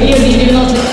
Rio de 96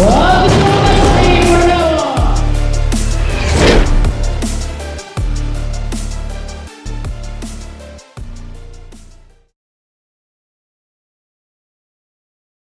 Vamos!